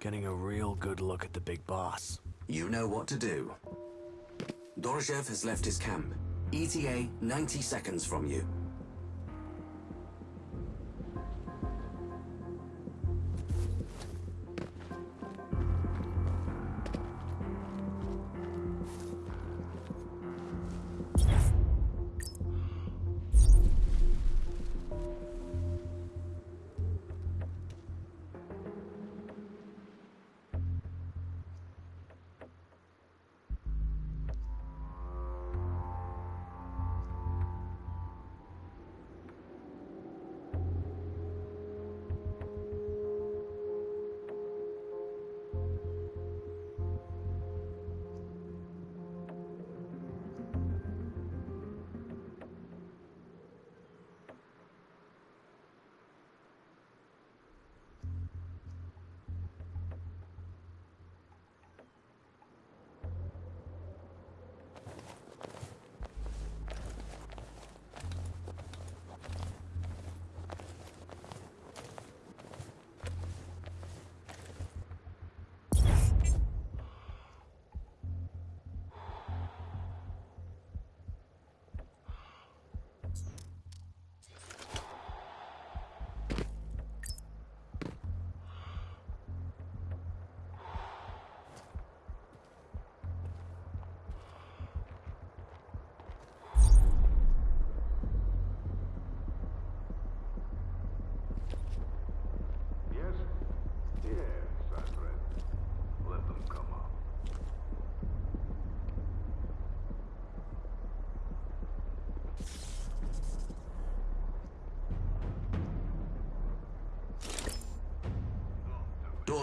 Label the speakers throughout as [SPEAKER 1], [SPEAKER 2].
[SPEAKER 1] Getting a real good look at the big boss.
[SPEAKER 2] You know what to do. Doroshev has left his camp. ETA 90 seconds from you.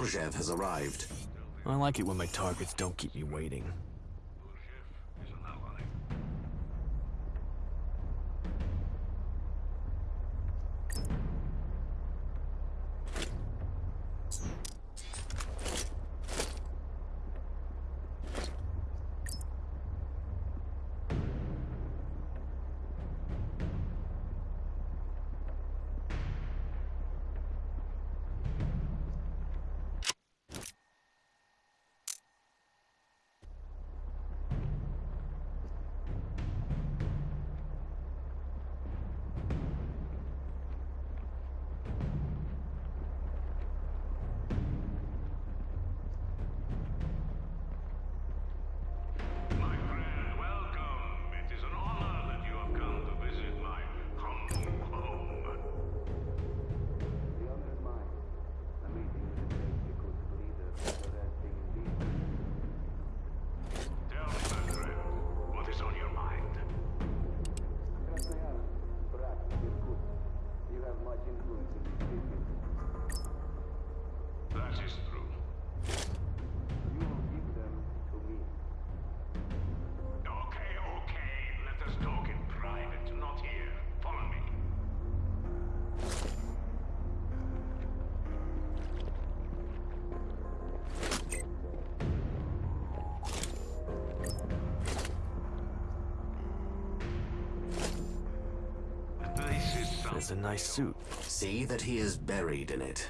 [SPEAKER 2] Doroshev has arrived.
[SPEAKER 1] I like it when my targets don't keep me waiting. It's a nice suit.
[SPEAKER 2] See that he is buried in it.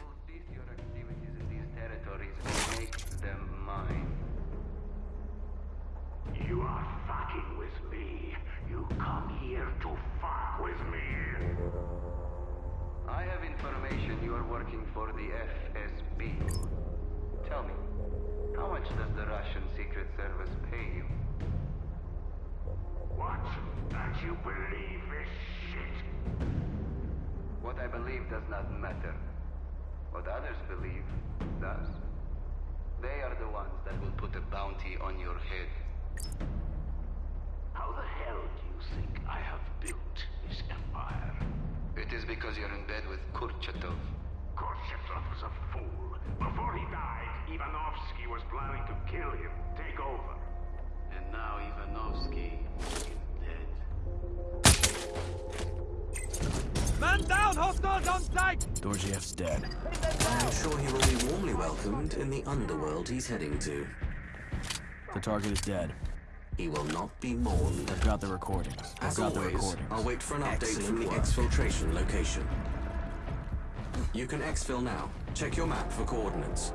[SPEAKER 1] Dorjiev's dead.
[SPEAKER 2] I am sure he will be warmly welcomed in the underworld he's heading to.
[SPEAKER 1] The target is dead.
[SPEAKER 2] He will not be mourned.
[SPEAKER 1] I've got the recordings. I've
[SPEAKER 2] As
[SPEAKER 1] got the
[SPEAKER 2] always,
[SPEAKER 1] recordings.
[SPEAKER 2] I'll wait for an update
[SPEAKER 1] Excellent
[SPEAKER 2] from the
[SPEAKER 1] work.
[SPEAKER 2] exfiltration location. You can exfil now. Check your map for coordinates.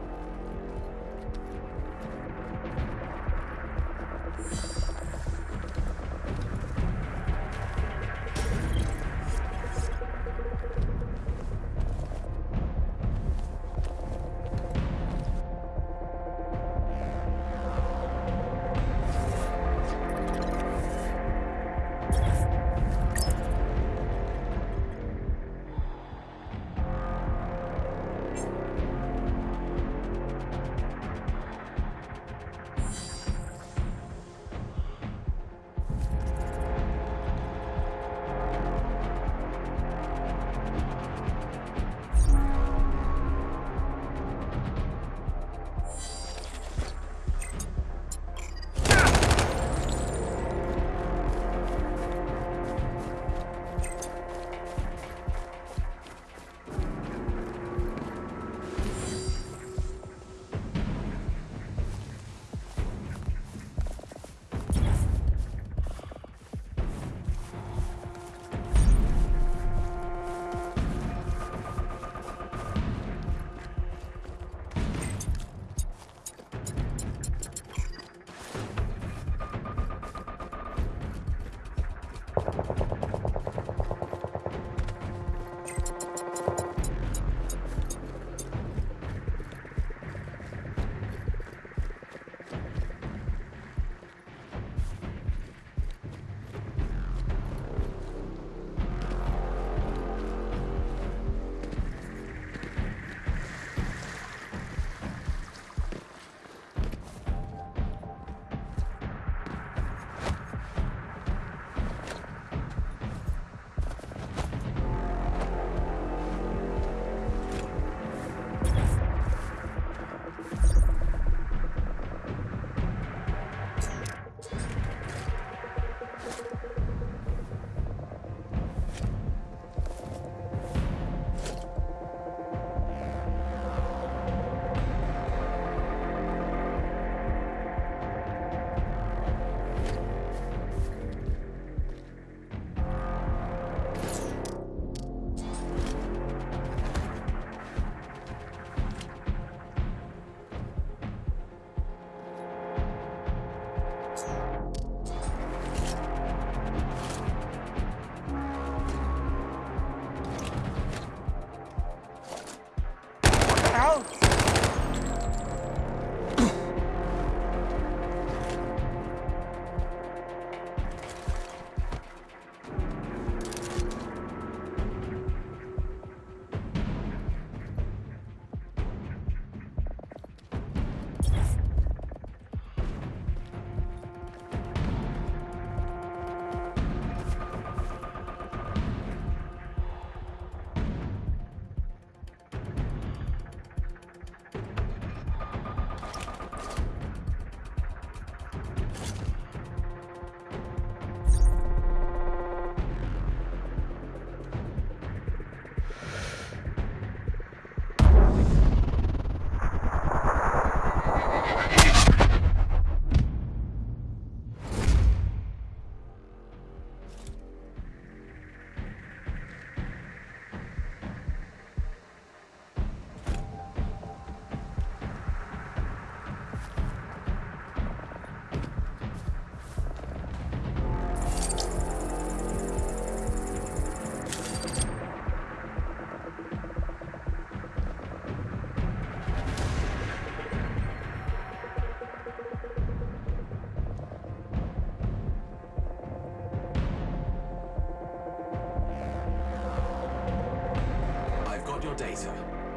[SPEAKER 2] Later.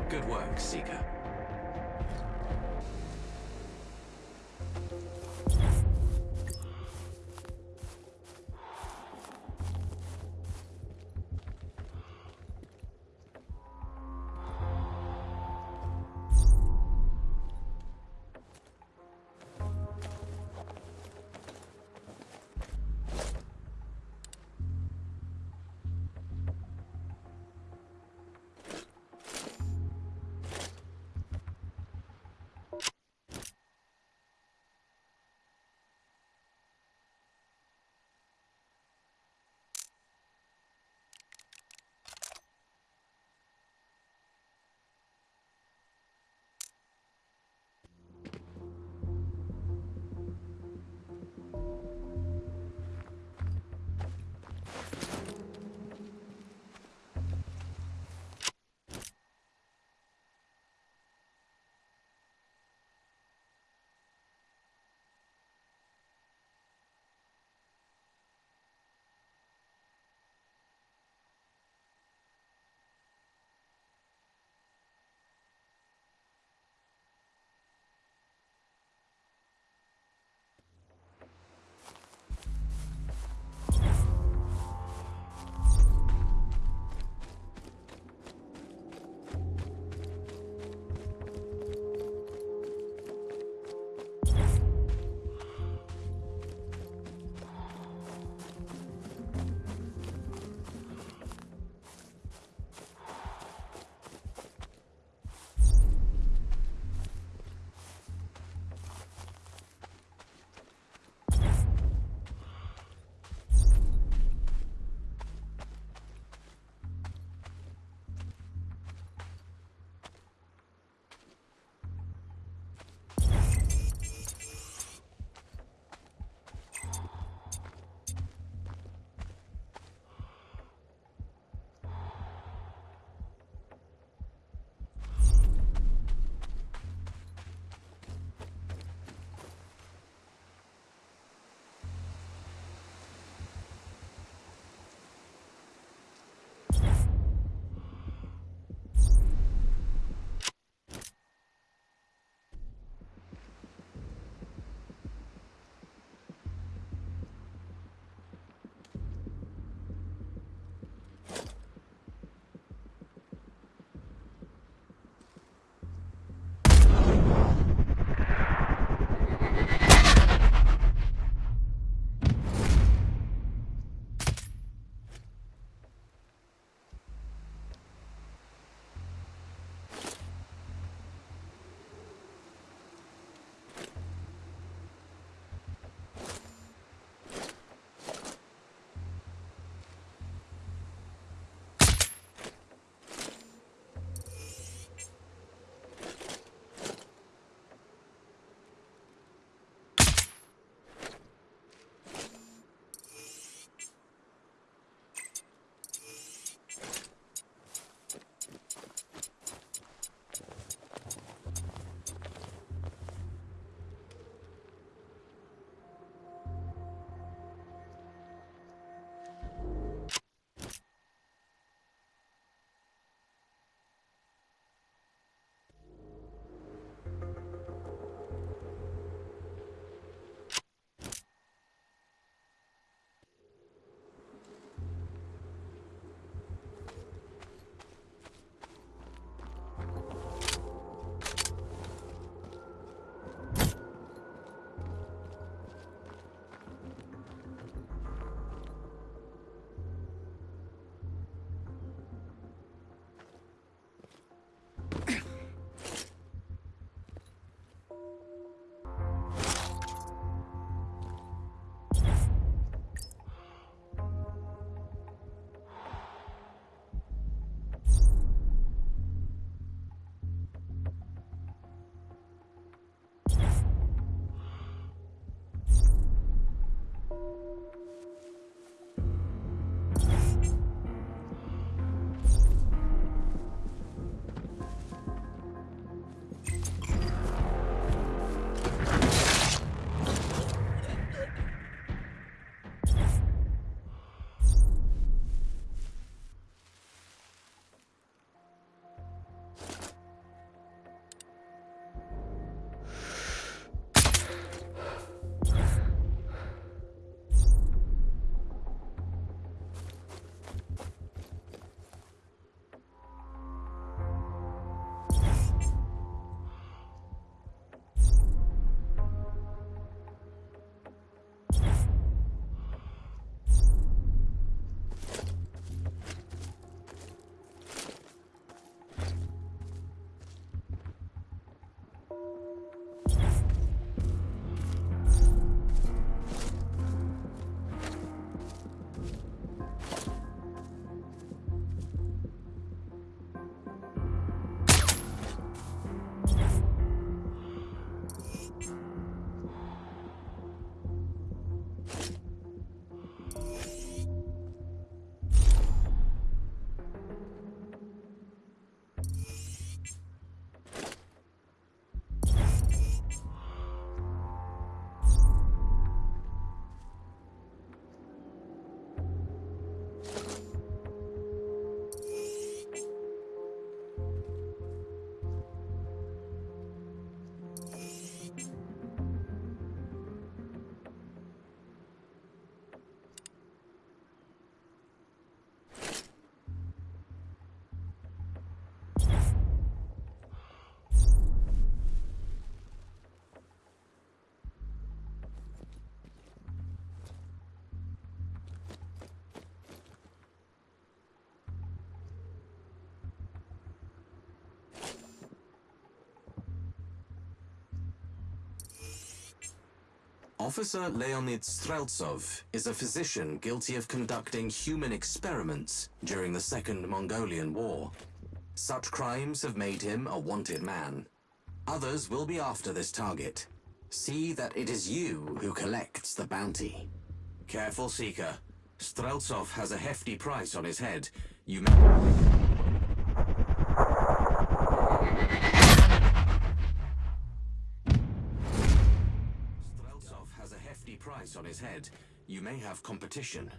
[SPEAKER 2] Good work, Seeker. Officer Leonid Streltsov is a physician guilty of conducting human experiments during the Second Mongolian War. Such crimes have made him a wanted man. Others will be after this target. See that it is you who collects the bounty. Careful, Seeker. Streltsov has a hefty price on his head. You may... on his head. You may have competition.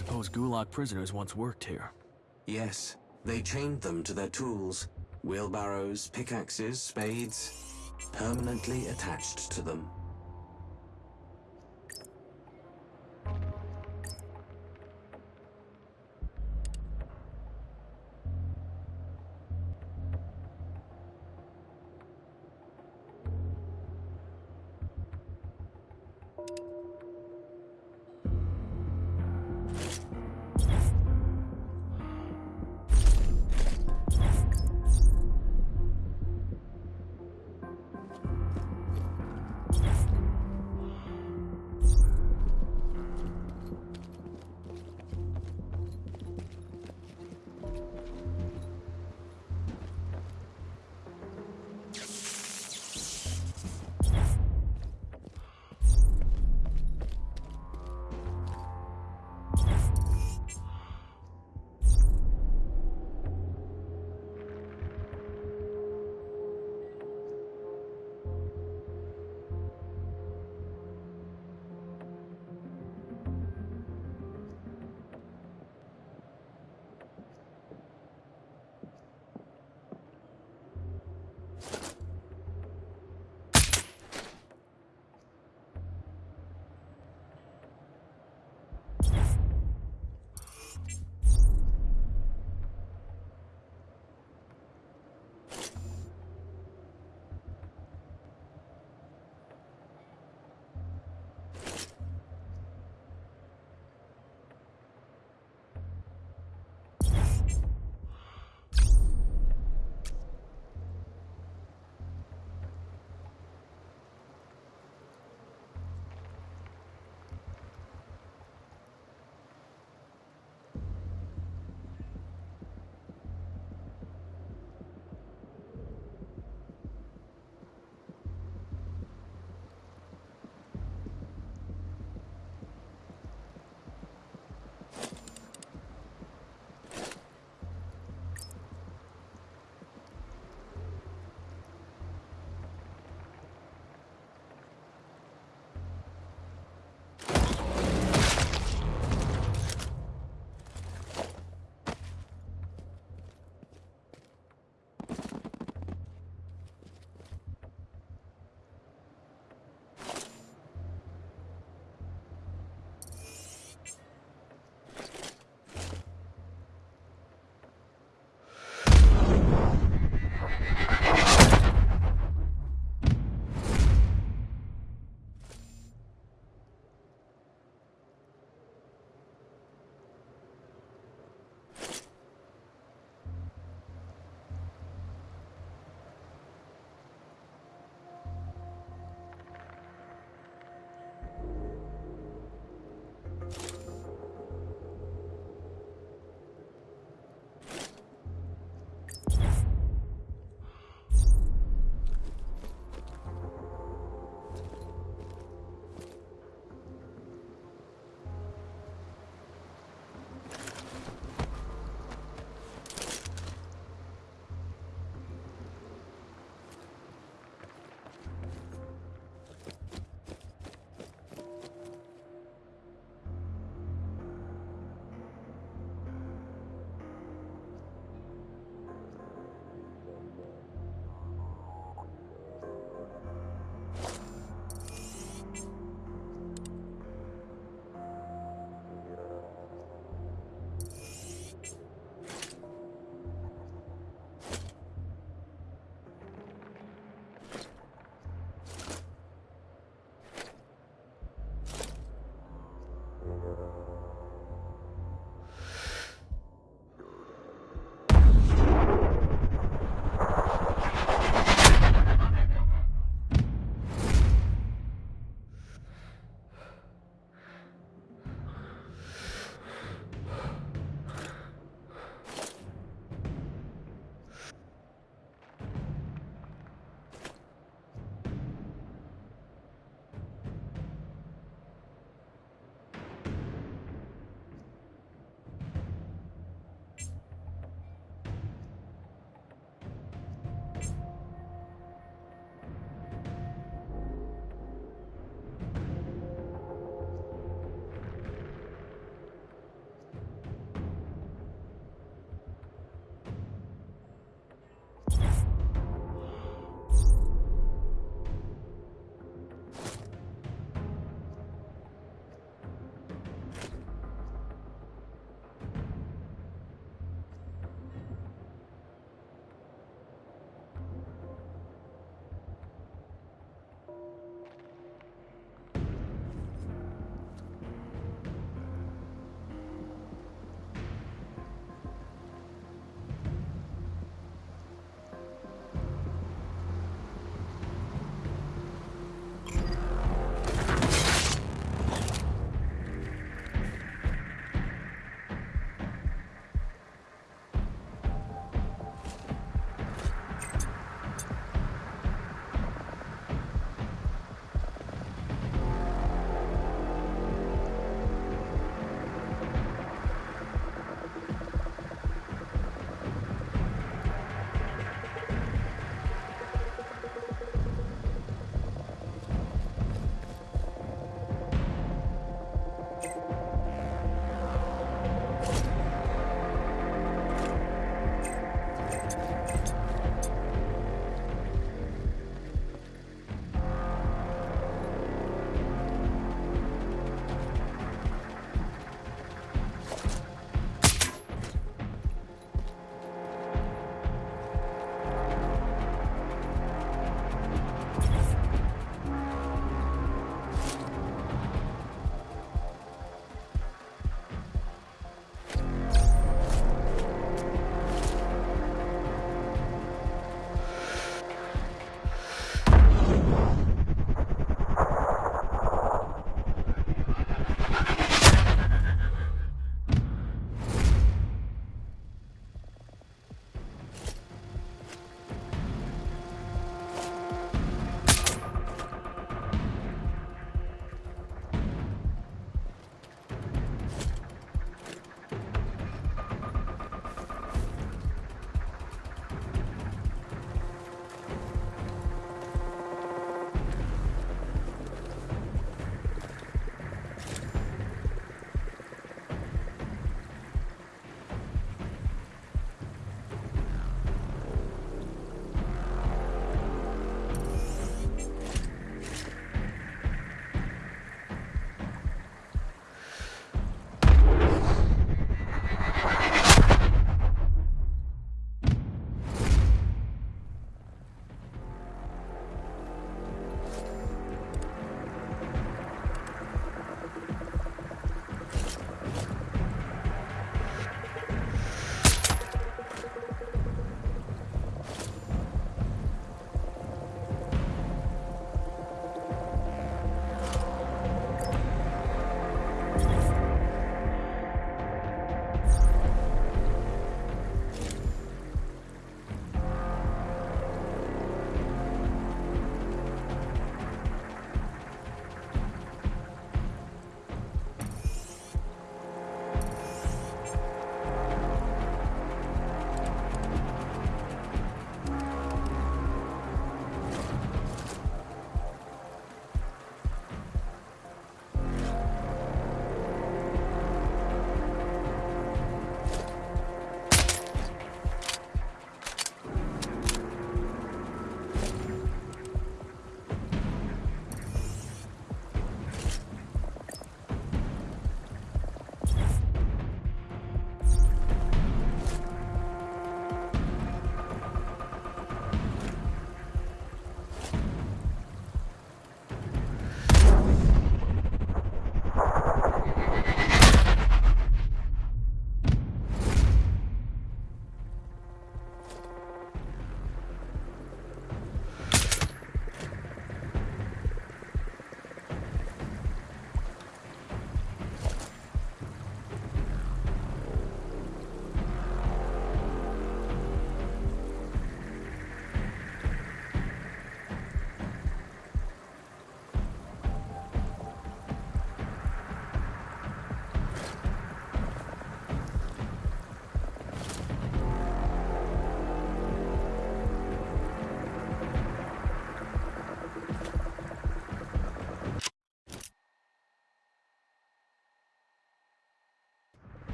[SPEAKER 3] Suppose Gulag prisoners once worked here.
[SPEAKER 2] Yes, they chained them to their tools wheelbarrows, pickaxes, spades, permanently attached to them.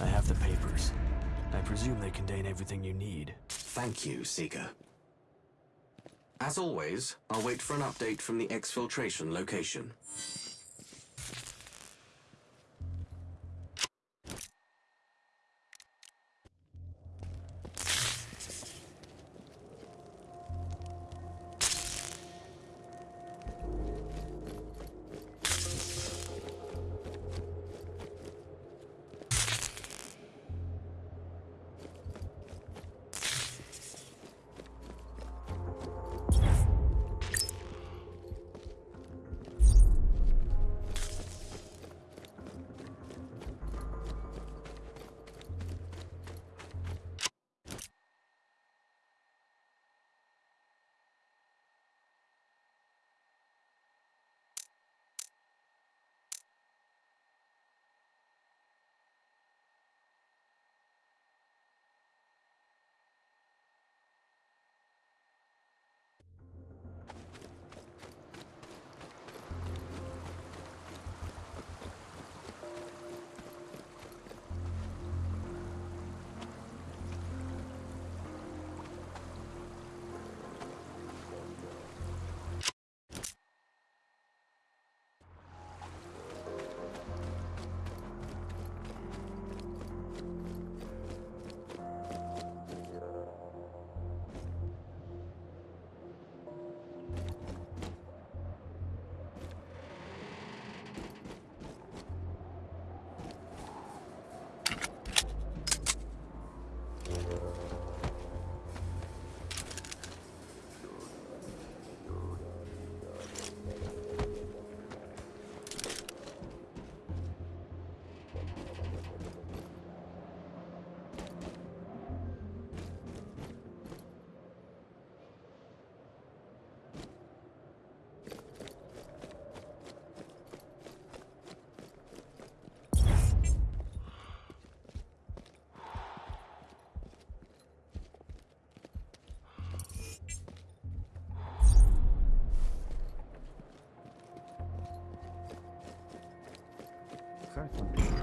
[SPEAKER 3] I have the papers. I presume they contain everything you need.
[SPEAKER 2] Thank you, Seeker. As always, I'll wait for an update from the exfiltration location.
[SPEAKER 4] exactly.